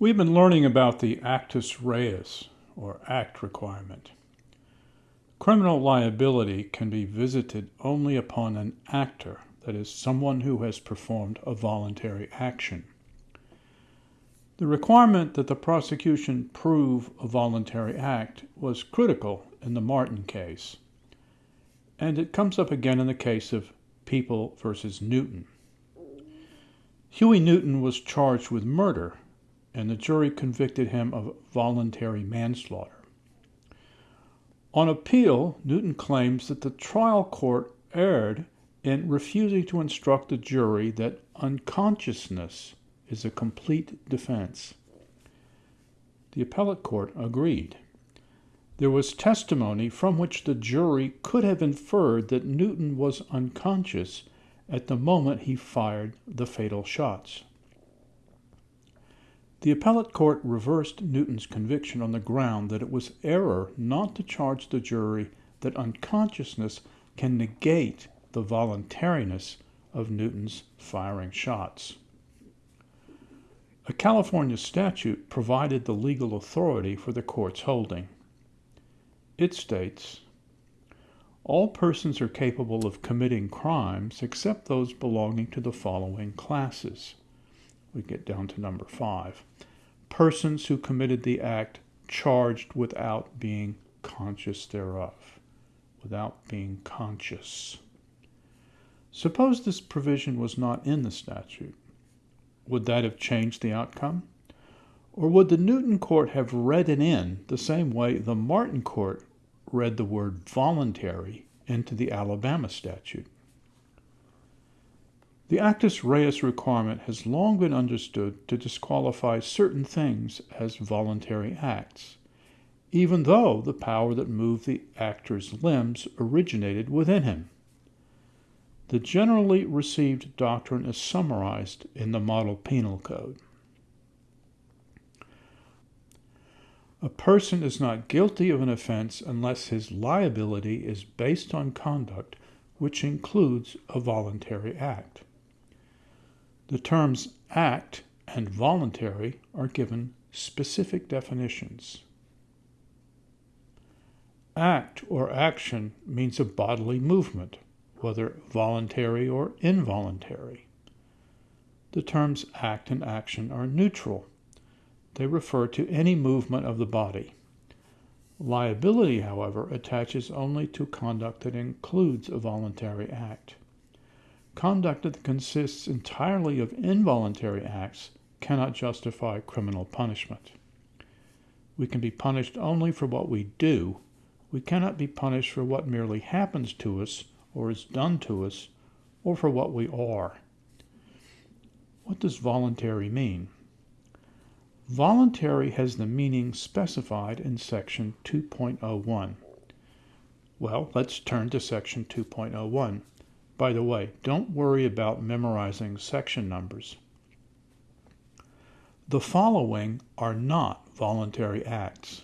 We've been learning about the actus reus, or act requirement. Criminal liability can be visited only upon an actor, that is, someone who has performed a voluntary action. The requirement that the prosecution prove a voluntary act was critical in the Martin case, and it comes up again in the case of People versus Newton. Huey Newton was charged with murder, and the jury convicted him of voluntary manslaughter. On appeal, Newton claims that the trial court erred in refusing to instruct the jury that unconsciousness is a complete defense. The appellate court agreed. There was testimony from which the jury could have inferred that Newton was unconscious at the moment he fired the fatal shots. The appellate court reversed Newton's conviction on the ground that it was error not to charge the jury that unconsciousness can negate the voluntariness of Newton's firing shots. A California statute provided the legal authority for the court's holding. It states All persons are capable of committing crimes except those belonging to the following classes. We get down to number five. Persons who committed the act charged without being conscious thereof. Without being conscious. Suppose this provision was not in the statute. Would that have changed the outcome? Or would the Newton court have read it in the same way the Martin court read the word voluntary into the Alabama statute? The actus reus requirement has long been understood to disqualify certain things as voluntary acts, even though the power that moved the actor's limbs originated within him. The generally received doctrine is summarized in the Model Penal Code. A person is not guilty of an offense unless his liability is based on conduct which includes a voluntary act. The terms act and voluntary are given specific definitions. Act or action means a bodily movement, whether voluntary or involuntary. The terms act and action are neutral they refer to any movement of the body. Liability, however, attaches only to conduct that includes a voluntary act. Conduct that consists entirely of involuntary acts cannot justify criminal punishment. We can be punished only for what we do. We cannot be punished for what merely happens to us or is done to us or for what we are. What does voluntary mean? Voluntary has the meaning specified in section 2.01. Well, let's turn to section 2.01. By the way, don't worry about memorizing section numbers. The following are not voluntary acts.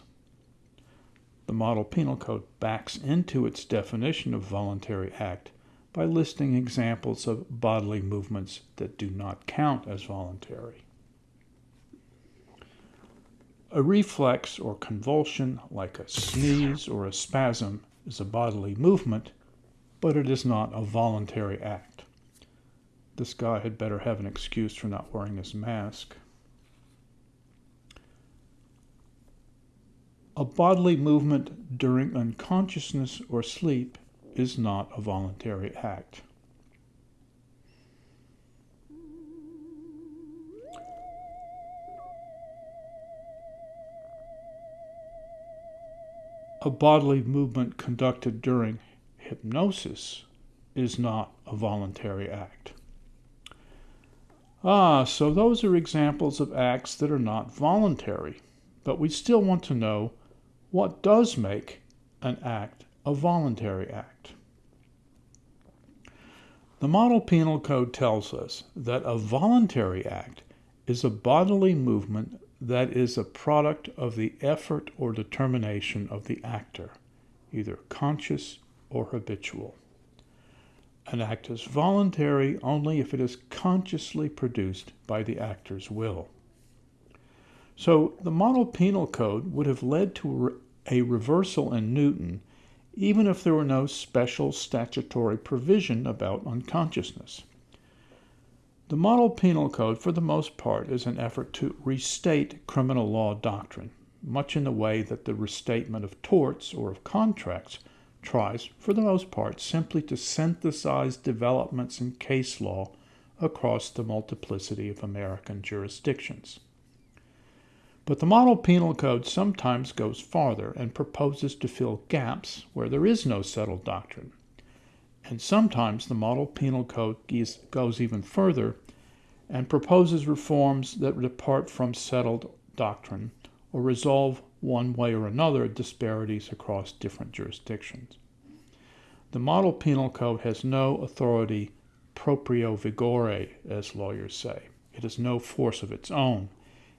The Model Penal Code backs into its definition of voluntary act by listing examples of bodily movements that do not count as voluntary. A reflex or convulsion, like a sneeze or a spasm, is a bodily movement, but it is not a voluntary act. This guy had better have an excuse for not wearing his mask. A bodily movement during unconsciousness or sleep is not a voluntary act. a bodily movement conducted during hypnosis is not a voluntary act. Ah, so those are examples of acts that are not voluntary, but we still want to know what does make an act a voluntary act. The Model Penal Code tells us that a voluntary act is a bodily movement that is a product of the effort or determination of the actor, either conscious or habitual. An act is voluntary only if it is consciously produced by the actor's will. So the model penal code would have led to a reversal in Newton even if there were no special statutory provision about unconsciousness. The model penal code, for the most part, is an effort to restate criminal law doctrine, much in the way that the restatement of torts or of contracts tries, for the most part, simply to synthesize developments in case law across the multiplicity of American jurisdictions. But the model penal code sometimes goes farther and proposes to fill gaps where there is no settled doctrine. And sometimes the model penal code goes even further and proposes reforms that depart from settled doctrine or resolve one way or another disparities across different jurisdictions. The model penal code has no authority proprio vigore, as lawyers say. It has no force of its own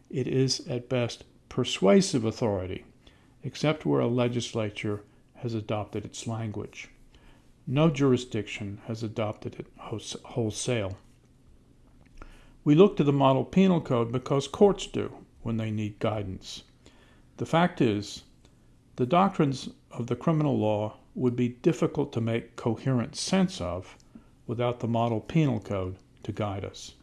it is at best persuasive authority, except where a legislature has adopted its language. No jurisdiction has adopted it wholesale. We look to the model penal code because courts do when they need guidance. The fact is, the doctrines of the criminal law would be difficult to make coherent sense of without the model penal code to guide us.